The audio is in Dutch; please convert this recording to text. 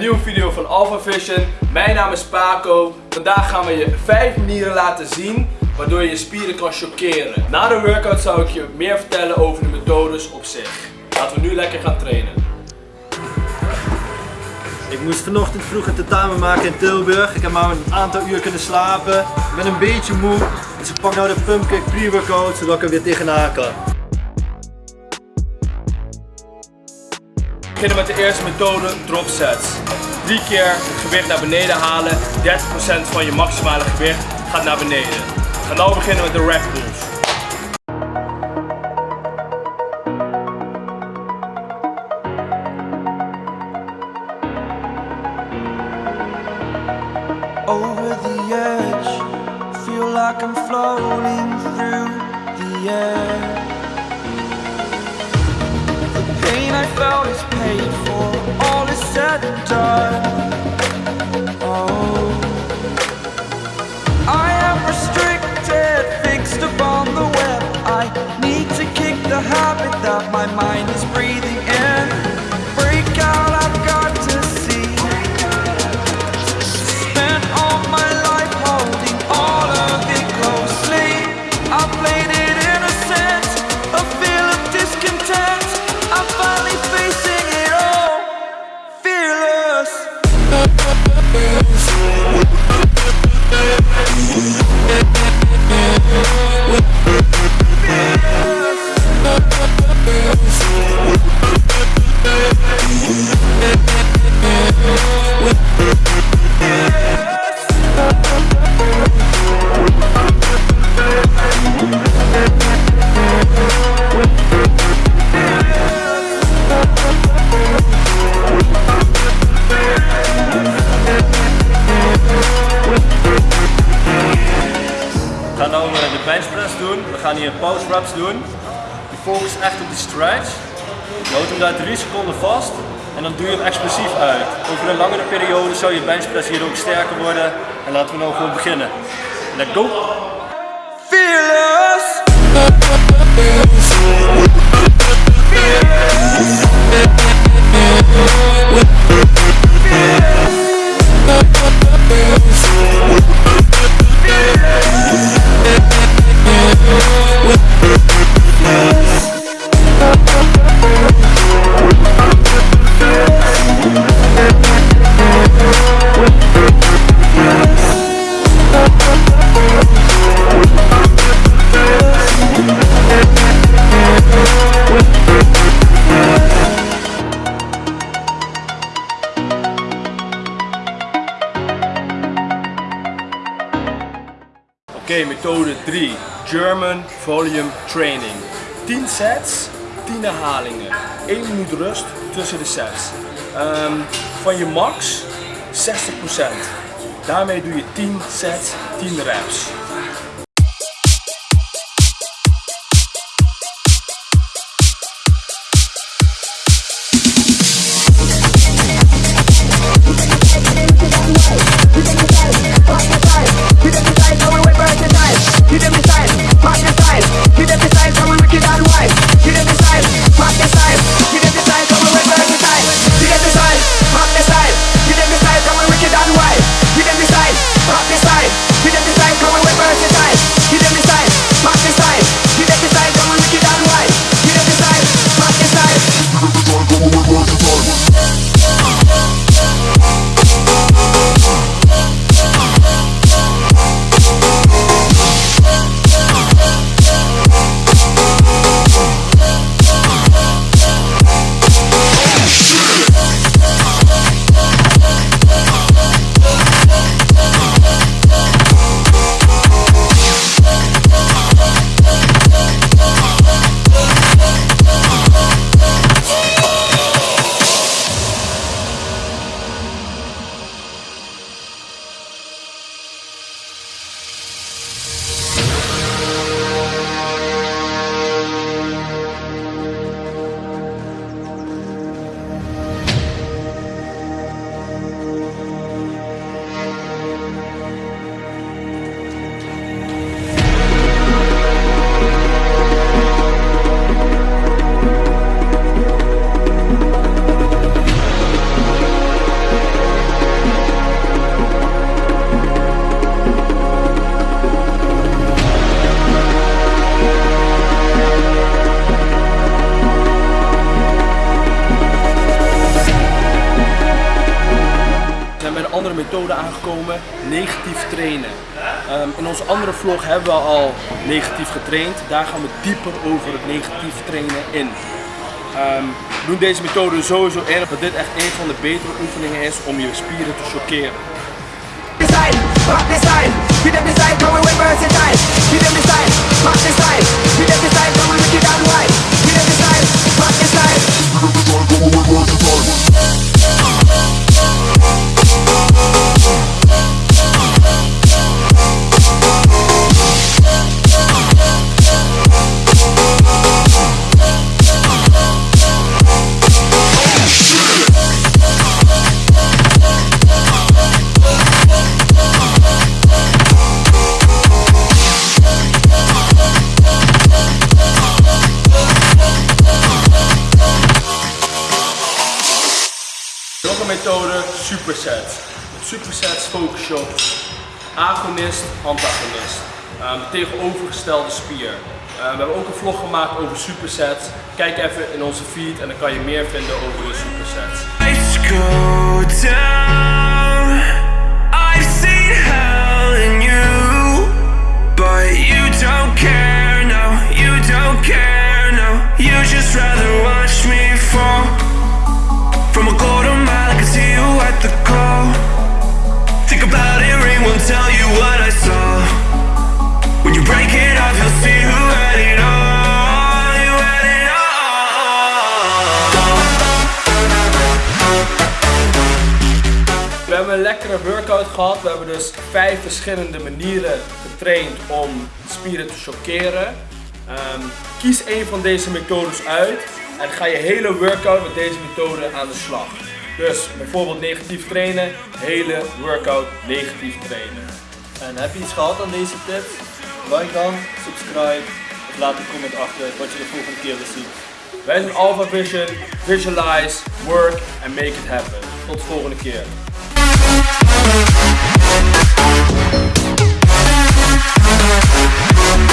nieuwe video van Alpha Vision. Mijn naam is Paco. Vandaag gaan we je 5 manieren laten zien waardoor je je spieren kan chockeren. Na de workout zou ik je meer vertellen over de methodes op zich. Laten we nu lekker gaan trainen. Ik moest vanochtend vroeg een tentamen maken in Tilburg. Ik heb maar een aantal uur kunnen slapen. Ik ben een beetje moe. Dus ik pak nou de Pumpkick pre-workout zodat ik er weer tegenaan kan. Beginnen met de eerste methode, drop sets. Drie keer het gewicht naar beneden halen. 30% van je maximale gewicht gaat naar beneden. We gaan nu beginnen met de rack over the edge. Feel like I'm floating through the. I felt is paid for, all is said and done. Oh, We gaan nu de benchpress doen. We gaan hier pause reps doen. Je focust echt op de stretch. Je houdt hem daar 3 seconden vast. En dan doe je hem explosief uit. Over een langere periode zou je benchpress hier ook sterker worden. En laten we nou gewoon beginnen. Let's go! Fearless. Oké, methode 3. German Volume Training. 10 sets, 10 herhalingen. 1 minuut rust tussen de sets. Ehm, van je max 60%. Daarmee doe je 10 sets, 10 reps. Methode aangekomen, negatief trainen. Ehm, in onze andere vlog hebben we al negatief getraind. Daar gaan we dieper over het negatief trainen in. Ehm, we doen deze methode sowieso in dat dit echt een van de betere oefeningen is om je spieren te rock methode, supersets. Met supersets focus je op agonist, antagonist. Ehm, tegenovergestelde spier. Ehm, we hebben ook een vlog gemaakt over supersets. Kijk even in onze feed en dan kan je meer vinden over de supersets. Hebben een lekkere workout gehad. We hebben dus vijf verschillende manieren getraind om spieren te chockeren. Ehm, kies een van deze methodes uit en ga je hele workout met deze methode aan de slag. Dus bijvoorbeeld negatief trainen, hele workout negatief trainen. En heb je iets gehad aan deze tips? Like dan, subscribe of laat een comment achter wat je de volgende keer wil zien. Wij zijn Alpha Vision, visualize, work and make it happen. Tot de volgende keer. We'll be right back.